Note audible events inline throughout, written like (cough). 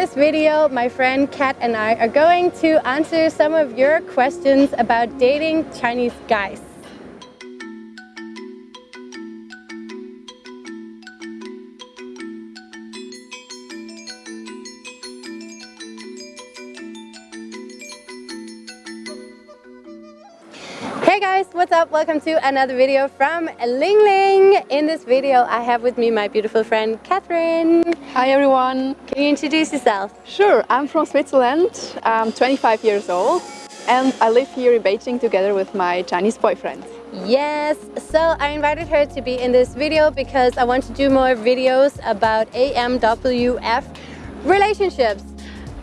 this video, my friend Kat and I are going to answer some of your questions about dating Chinese guys. Hey guys, what's up? Welcome to another video from Ling Ling. In this video, I have with me my beautiful friend Catherine. Hi everyone. Can you introduce yourself? Sure, I'm from Switzerland. I'm 25 years old and I live here in Beijing together with my Chinese boyfriend. Yes, so I invited her to be in this video because I want to do more videos about AMWF relationships.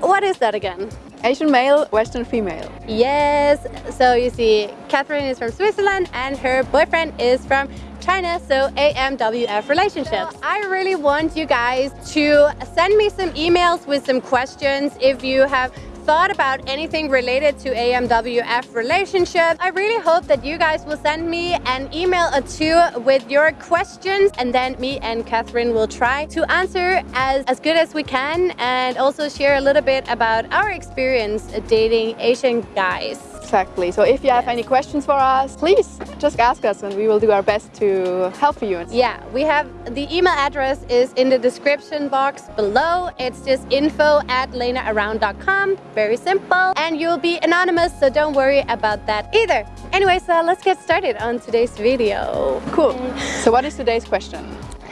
What is that again? Asian male, Western female. Yes, so you see, Catherine is from Switzerland and her boyfriend is from China, so AMWF relationships. I really want you guys to send me some emails with some questions if you have thought about anything related to AMWF relationship, I really hope that you guys will send me an email or two with your questions and then me and Catherine will try to answer as, as good as we can and also share a little bit about our experience dating Asian guys. Exactly. So if you have any questions for us, please just ask us and we will do our best to help you. Yeah, we have the email address is in the description box below. It's just info at lenaaround.com. Very simple. And you'll be anonymous, so don't worry about that either. Anyway, so let's get started on today's video. Cool. So what is today's question?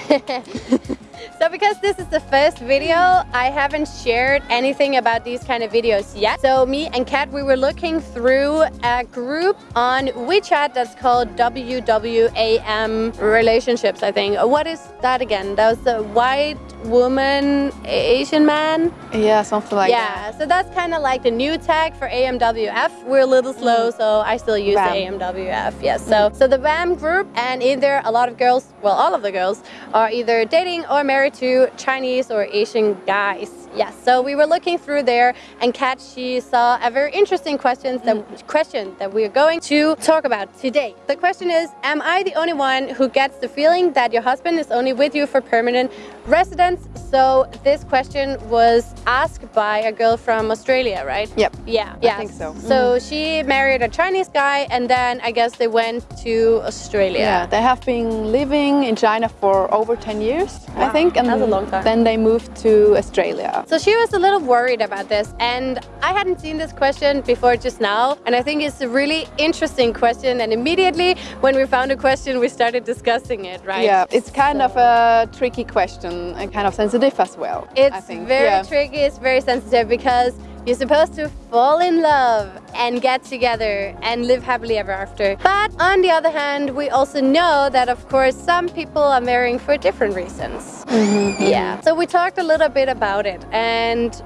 (laughs) So because this is the first video, I haven't shared anything about these kind of videos yet. So me and Kat, we were looking through a group on WeChat that's called WWAM Relationships, I think. What is that again? That was the white woman, Asian man? Yeah, something like yeah, that. Yeah, so that's kind of like the new tag for AMWF. We're a little slow, mm. so I still use the AMWF. Yes, so, so the WAM group and in there a lot of girls, well, all of the girls, are either dating or married to Chinese or Asian guys. Yes, so we were looking through there and Kat, she saw a very interesting question that, mm. question that we're going to talk about today. The question is, am I the only one who gets the feeling that your husband is only with you for permanent residence? So this question was asked by a girl from Australia, right? Yep. Yeah. Yeah. I think so. So mm. she married a Chinese guy and then I guess they went to Australia. Yeah, they have been living in China for over 10 years, wow. I think. And That's a long time. Then they moved to Australia. So she was a little worried about this and I hadn't seen this question before just now and I think it's a really interesting question and immediately when we found a question we started discussing it, right? Yeah, it's kind so. of a tricky question and kind of sensitive as well. It's very yeah. tricky, it's very sensitive because you're supposed to fall in love and get together and live happily ever after. But on the other hand, we also know that of course some people are marrying for different reasons. Mm -hmm. Yeah. So we talked a little bit about it and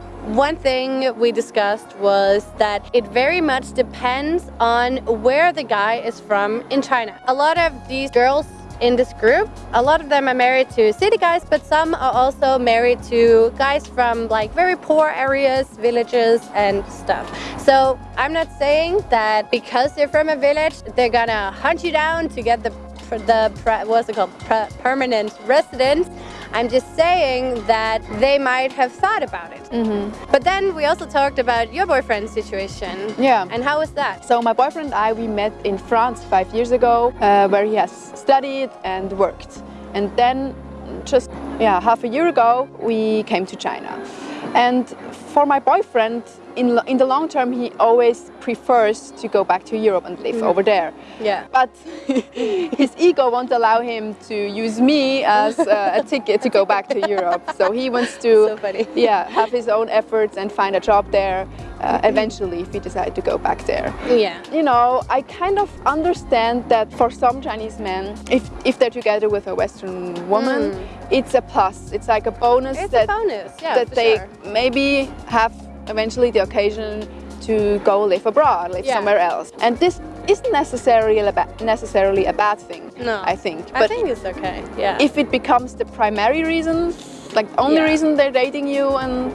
one thing we discussed was that it very much depends on where the guy is from in China. A lot of these girls in this group. A lot of them are married to city guys, but some are also married to guys from like very poor areas, villages and stuff. So I'm not saying that because they're from a village, they're gonna hunt you down to get the the what's it called permanent residence. I'm just saying that they might have thought about it. Mm -hmm. But then we also talked about your boyfriend's situation. Yeah. And how was that? So my boyfriend and I, we met in France five years ago, uh, where he has studied and worked. And then just yeah, half a year ago, we came to China. And for my boyfriend, in, in the long term, he always prefers to go back to Europe and live mm. over there. Yeah. But (laughs) his ego won't allow him to use me as uh, a ticket to go back to Europe. So he wants to so yeah, have his own efforts and find a job there uh, eventually if he decides to go back there. Yeah. You know, I kind of understand that for some Chinese men, if, if they're together with a Western woman, mm. it's a plus. It's like a bonus it's that, a bonus. Yeah, that they sure. maybe have eventually the occasion to go live abroad, live yeah. somewhere else. And this isn't necessarily a, necessarily a bad thing, no. I think. But I think it's okay, yeah. If it becomes the primary reason, like the only yeah. reason they're dating you and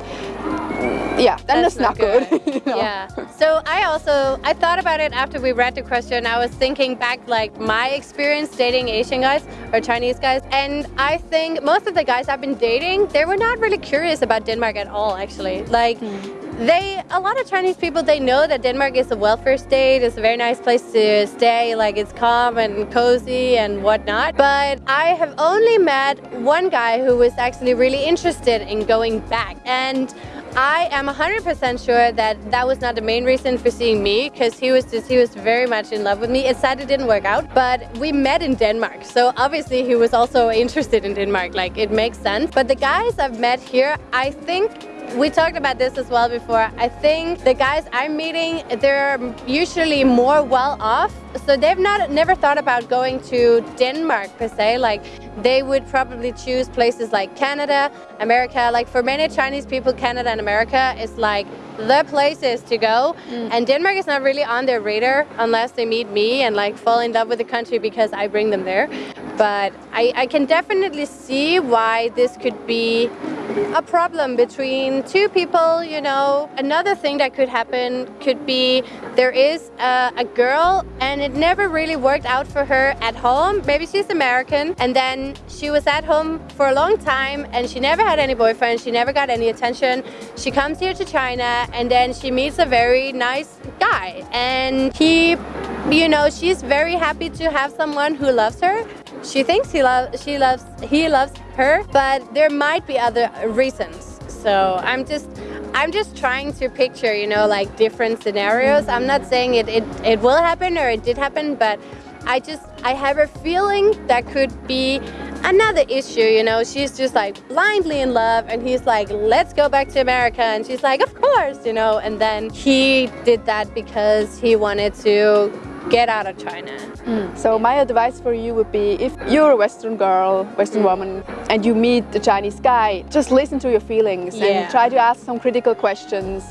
yeah, then that's, not, good. (laughs) you know? Yeah. So I also I thought about it after we read the question. I was thinking back like my experience dating Asian guys or Chinese guys, and I think most of the guys I've been dating, they were not really curious about Denmark at all. Actually, like. Mm. They, a lot of Chinese people, they know that Denmark is a welfare state. It's a very nice place to stay. Like it's calm and cozy and whatnot. But I have only met one guy who was actually really interested in going back. And I am 100% sure that that was not the main reason for seeing me because he was just, he was very much in love with me. It sadly didn't work out, but we met in Denmark. So obviously he was also interested in Denmark, like it makes sense. But the guys I've met here, I think we talked about this as well before. I think the guys I'm meeting, they're usually more well off. So they've not never thought about going to Denmark per se. Like they would probably choose places like Canada, America. Like for many Chinese people, Canada and America is like the places to go. Mm. And Denmark is not really on their radar unless they meet me and like fall in love with the country because I bring them there. But I, I can definitely see why this could be a problem between two people, you know. Another thing that could happen could be there is a, a, girl and it never really worked out for her at home. Maybe she's American and then she was at home for a long time and she never had any boyfriend, she never got any attention. She comes here to China and then she meets a very nice guy and he you know she's very happy to have someone who loves her she thinks he loves she loves he loves her but there might be other reasons. So i'm just i'm just trying to picture you know like different scenarios. I'm not saying it it, it will happen or it did happen but i just i have a feeling that could be another issue you know? She's just like blindly in love and he's like let's go back to america. And she's like of course you know? And then he did that because he wanted to get out of China. Mm. So my advice for you would be if you're a Western girl, Western mm. woman, and you meet the Chinese guy, just listen to your feelings yeah. and try to ask some critical questions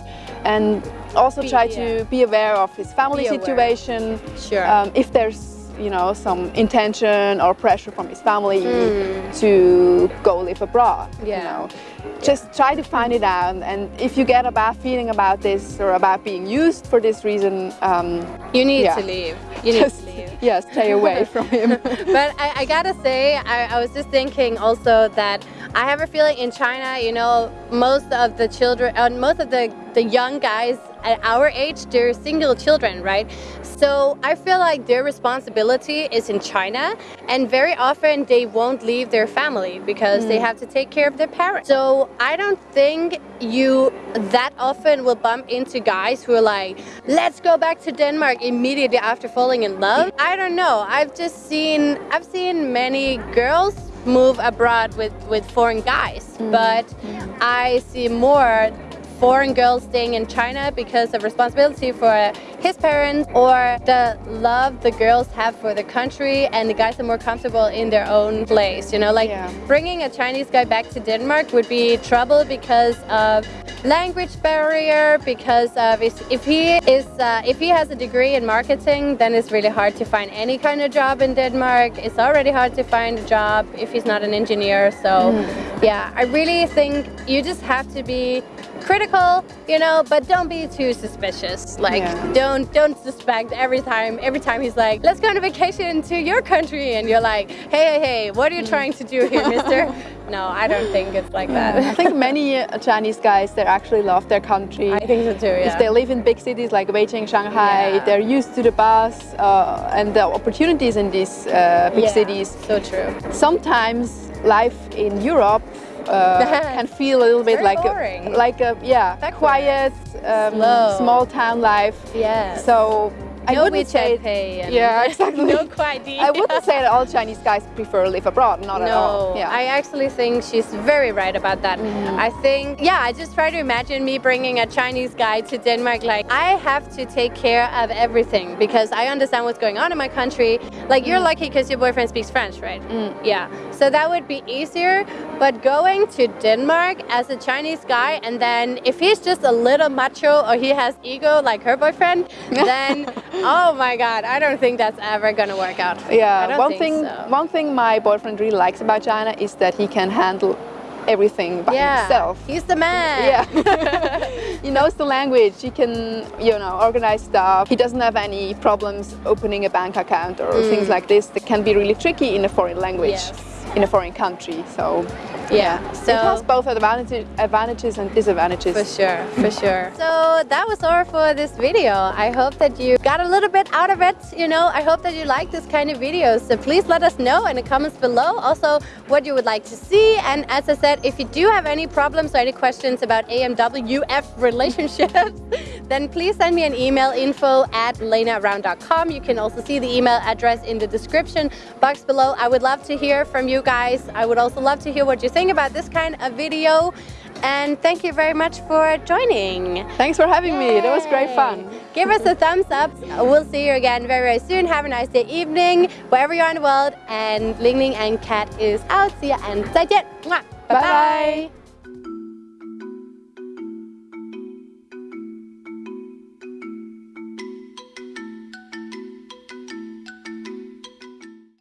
and also be, try yeah. to be aware of his family situation. Sure. Um, if there's you know some intention or pressure from his family mm. to go live abroad. Yeah. You know, just try to find it out. And if you get a bad feeling about this or about being used for this reason, um, you need yeah. to leave. You need just, to leave. (laughs) Yeah, stay away (laughs) from him. (laughs) but I, I, gotta say, I, I was just thinking also that I have a feeling in China, you know, most of the children, uh, most of the, the young guys at our age, they're single children, right? So I feel like their responsibility is in China and very often they won't leave their family because mm. they have to take care of their parents. So I don't think you that often will bump into guys who are like, let's go back to Denmark immediately after falling in love. I don't know. I've just seen, I've seen many girls move abroad with, with foreign guys, mm. but mm. I see more foreign girls staying in China because of responsibility for his parents or the love the girls have for the country and the guys are more comfortable in their own place you know like yeah. bringing a Chinese guy back to Denmark would be trouble because of language barrier because of if he is uh, if he has a degree in marketing then it's really hard to find any kind of job in Denmark it's already hard to find a job if he's not an engineer so mm. yeah I really think you just have to be critical, you know, but don't be too suspicious. Like, yeah. don't don't suspect every time. Every time he's like, "Let's go on a vacation to your country," and you're like, "Hey, hey, hey, what are you trying to do here, Mister?" (laughs) no, I don't think it's like that. I think (laughs) many uh, Chinese guys they actually love their country. I think so too. Yeah. If they live in big cities like Beijing, Shanghai, yeah. they're used to the bus uh, and the opportunities in these uh, big yeah, cities. So true. Sometimes life in Europe uh, can feel a little bit like a, like a yeah quiet um, small town life. Yeah. So I no wouldn't say yeah (laughs) exactly. no quite. I wouldn't say that all Chinese guys prefer to live abroad. Not no, at all. Yeah. I actually think she's very right about that. Mm. I think yeah. I just try to imagine me bringing a Chinese guy to Denmark. Like I have to take care of everything because I understand what's going on in my country. Like you're mm. lucky because your boyfriend speaks French, right? Mm. Yeah. So that would be easier. But going to Denmark as a Chinese guy and then if he's just a little macho or he has ego like her boyfriend, (laughs) then oh my god, I don't think that's ever gonna work out. Yeah, one thing, so. one thing my boyfriend really likes about China is that he can handle everything by yeah. himself. He's the man. Yeah. (laughs) he knows the language. He can, you know, organize stuff. He doesn't have any problems opening a bank account or Mm. things like this that can be really tricky in a foreign language, Yes. in a foreign country. So Yeah. So it has both advantages, advantages and disadvantages. For sure, for sure. So that was all for this video. I hope that you got a little bit out of it. You know, I hope that you like this kind of videos. So please let us know in the comments below also what you would like to see. And as I said, if you do have any problems or any questions about AMWF relationships, (laughs) then please send me an email info at lenaround.com. You can also see the email address in the description box below. I would love to hear from you guys. I would also love to hear what you think about this kind of video. And thank you very much for joining. Thanks for having me. That was great fun. Give us a thumbs up. We'll see you again very, very soon. Have a nice day, evening, wherever you are in the world. And Ling Ling and Kat is out. See ya and 再见. Bye Bye-bye. bye.